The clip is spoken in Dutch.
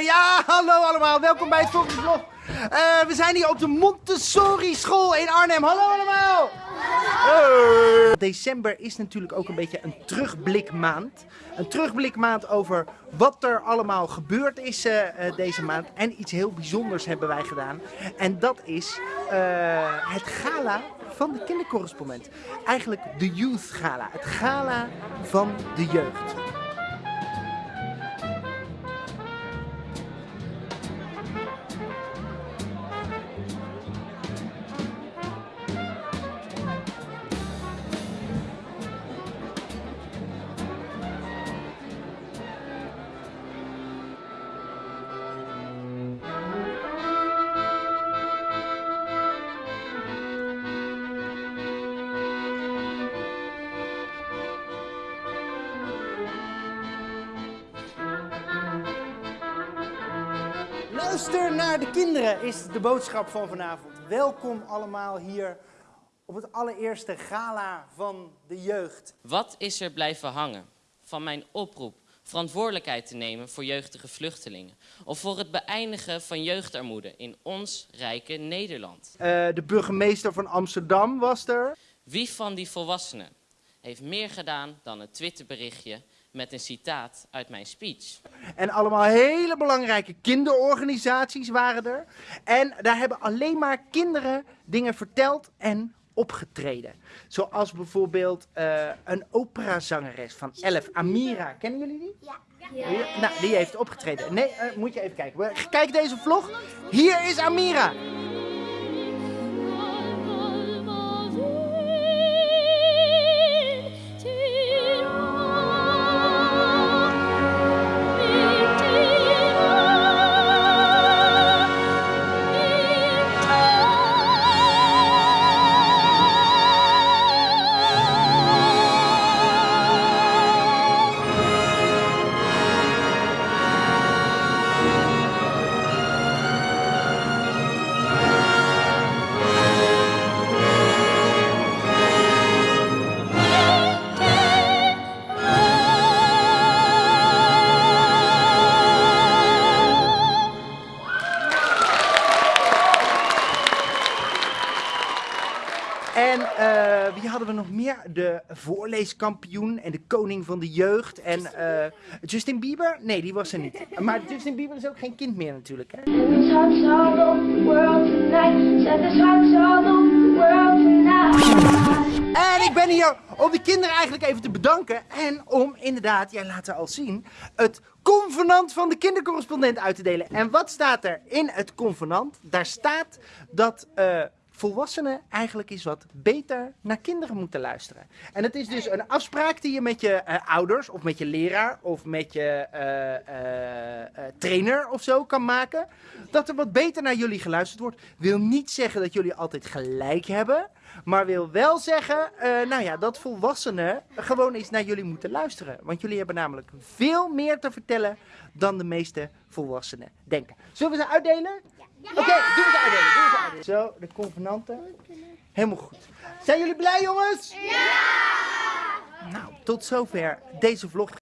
Ja, hallo allemaal. Welkom bij het volgende vlog. Eh, we zijn hier op de Montessori school in Arnhem. Hallo allemaal. Hey. December is natuurlijk ook een beetje een terugblikmaand. Een terugblikmaand over wat er allemaal gebeurd is eh, eh, deze maand. En iets heel bijzonders hebben wij gedaan. En dat is het gala van de kindercorrespondent. Eigenlijk de Youth Gala. Het gala van de jeugd. Luister naar de kinderen is de boodschap van vanavond. Welkom allemaal hier op het allereerste gala van de jeugd. Wat is er blijven hangen van mijn oproep verantwoordelijkheid te nemen voor jeugdige vluchtelingen? Of voor het beëindigen van jeugdarmoede in ons rijke Nederland? Eh, de burgemeester van Amsterdam was er. Wie van die volwassenen heeft meer gedaan dan een Twitterberichtje met een citaat uit mijn speech? En allemaal hele belangrijke kinderorganisaties waren er. En daar hebben alleen maar kinderen dingen verteld en opgetreden. Zoals bijvoorbeeld eh, een operazangeres van 11, Amira. Kennen jullie die? Ja. Ja, Nou, die heeft opgetreden. Nee, eh, moet je even kijken. Kijk deze vlog. Hier is Amira. En eh, wie hadden we nog meer? De voorleeskampioen en de koning van de jeugd. En eh, Justin Bieber? Nee, die was er niet. Maar Justin Bieber is ook geen kind meer natuurlijk. Hè? En ik ben hier om de kinderen eigenlijk even te bedanken. En om inderdaad, jij laat er al zien, het convenant van de kindercorrespondent uit te delen. En wat staat er in het convenant? Daar staat dat eh, volwassenen eigenlijk eens wat beter naar kinderen moeten luisteren. En het is dus een afspraak die je met je eh, ouders of met je leraar of met je eh, eh, trainer of zo kan maken. Dat er wat beter naar jullie geluisterd wordt. Wil niet zeggen dat jullie altijd gelijk hebben. Maar wil wel zeggen, eh, nou ja, dat volwassenen gewoon eens naar jullie moeten luisteren. Want jullie hebben namelijk veel meer te vertellen dan de meeste volwassenen denken. Zullen we ze uitdelen? Oké, doen we ze uitdelen. Doen we ze uitdelen. Zo, de convenanten. Helemaal goed. Zijn jullie blij, jongens? Ja! Nou, tot zover deze vlog.